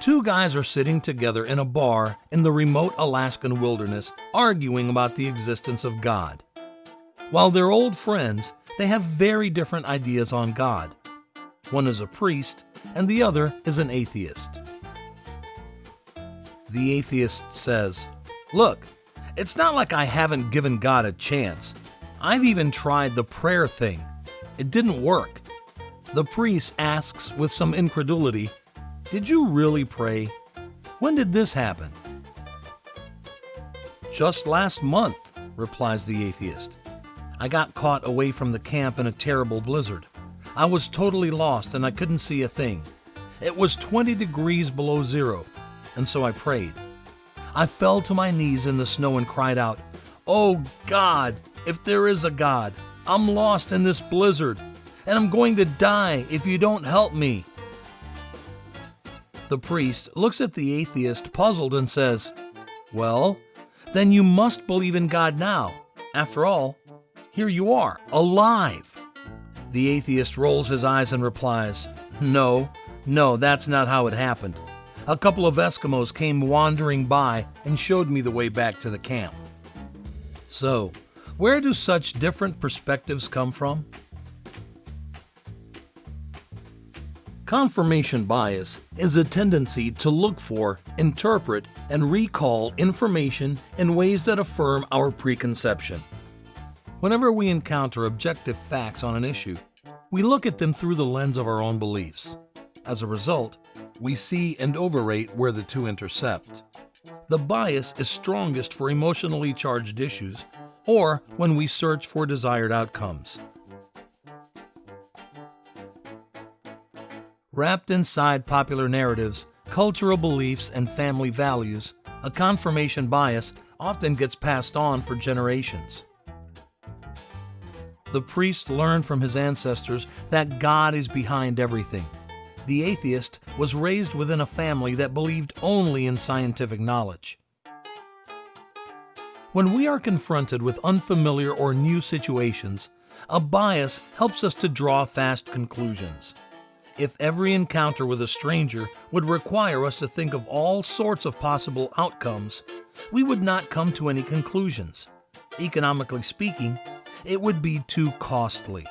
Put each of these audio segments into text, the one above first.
Two guys are sitting together in a bar in the remote Alaskan wilderness arguing about the existence of God. While they're old friends, they have very different ideas on God. One is a priest, and the other is an atheist. The atheist says, Look, it's not like I haven't given God a chance. I've even tried the prayer thing. It didn't work. The priest asks with some incredulity, Did you really pray? When did this happen? Just last month, replies the atheist. I got caught away from the camp in a terrible blizzard. I was totally lost and I couldn't see a thing. It was 20 degrees below zero, and so I prayed. I fell to my knees in the snow and cried out, Oh God, if there is a God, I'm lost in this blizzard, and I'm going to die if you don't help me. The priest looks at the atheist puzzled and says, Well, then you must believe in God now. After all, here you are, alive. The atheist rolls his eyes and replies, No, no, that's not how it happened. A couple of Eskimos came wandering by and showed me the way back to the camp. So, where do such different perspectives come from? Confirmation bias is a tendency to look for, interpret, and recall information in ways that affirm our preconception. Whenever we encounter objective facts on an issue, we look at them through the lens of our own beliefs. As a result, we see and overrate where the two intercept. The bias is strongest for emotionally charged issues or when we search for desired outcomes. Wrapped inside popular narratives, cultural beliefs, and family values, a confirmation bias often gets passed on for generations. The priest learned from his ancestors that God is behind everything. The atheist was raised within a family that believed only in scientific knowledge. When we are confronted with unfamiliar or new situations, a bias helps us to draw fast conclusions. If every encounter with a stranger would require us to think of all sorts of possible outcomes, we would not come to any conclusions. Economically speaking, it would be too costly.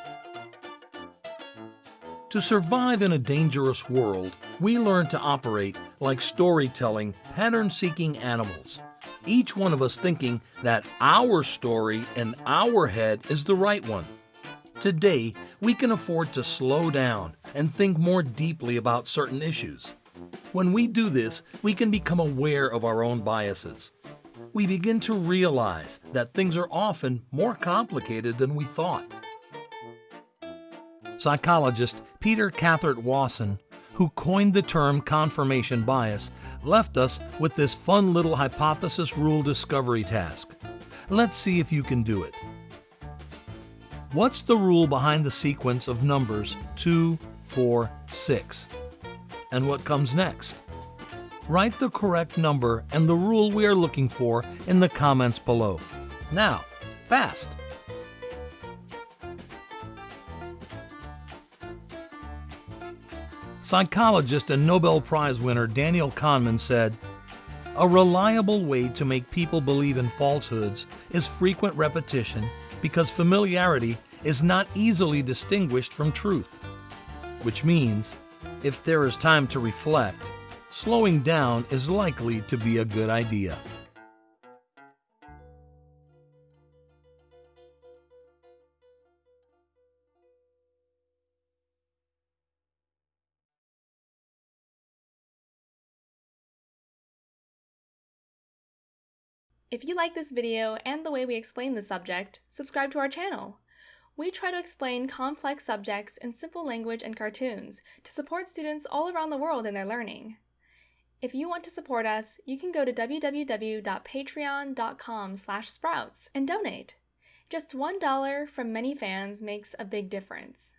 To survive in a dangerous world, we learn to operate like storytelling, pattern seeking animals. Each one of us thinking that our story in our head is the right one. Today, we can afford to slow down and think more deeply about certain issues. When we do this, we can become aware of our own biases we begin to realize that things are often more complicated than we thought. Psychologist Peter Cathcart Wason, who coined the term confirmation bias, left us with this fun little hypothesis rule discovery task. Let's see if you can do it. What's the rule behind the sequence of numbers 2, 4, 6? And what comes next? write the correct number and the rule we are looking for in the comments below. Now, fast! Psychologist and Nobel Prize winner Daniel Kahneman said, A reliable way to make people believe in falsehoods is frequent repetition because familiarity is not easily distinguished from truth. Which means, if there is time to reflect, slowing down is likely to be a good idea. If you like this video and the way we explain the subject, subscribe to our channel. We try to explain complex subjects in simple language and cartoons to support students all around the world in their learning. If you want to support us, you can go to www.patreon.com sprouts and donate. Just $1 from many fans makes a big difference.